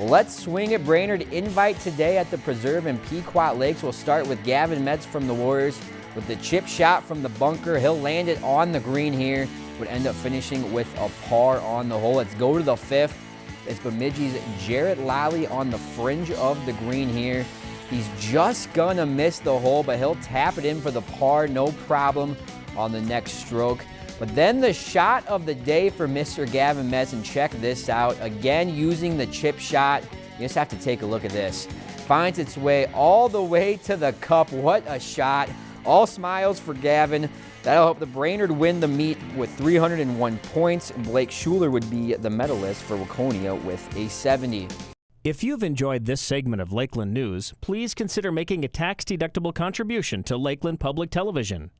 Let's swing at Brainerd invite today at the Preserve in Pequot Lakes. We'll start with Gavin Metz from the Warriors with the chip shot from the bunker. He'll land it on the green here. Would end up finishing with a par on the hole. Let's go to the fifth. It's Bemidji's Jarrett Lally on the fringe of the green here. He's just gonna miss the hole, but he'll tap it in for the par, no problem on the next stroke. But then the shot of the day for Mr. Gavin Metz, check this out. Again, using the chip shot. You just have to take a look at this. Finds its way all the way to the cup. What a shot. All smiles for Gavin. That'll help the Brainerd win the meet with 301 points. Blake Schuler would be the medalist for Waconia with a 70. If you've enjoyed this segment of Lakeland News, please consider making a tax-deductible contribution to Lakeland Public Television.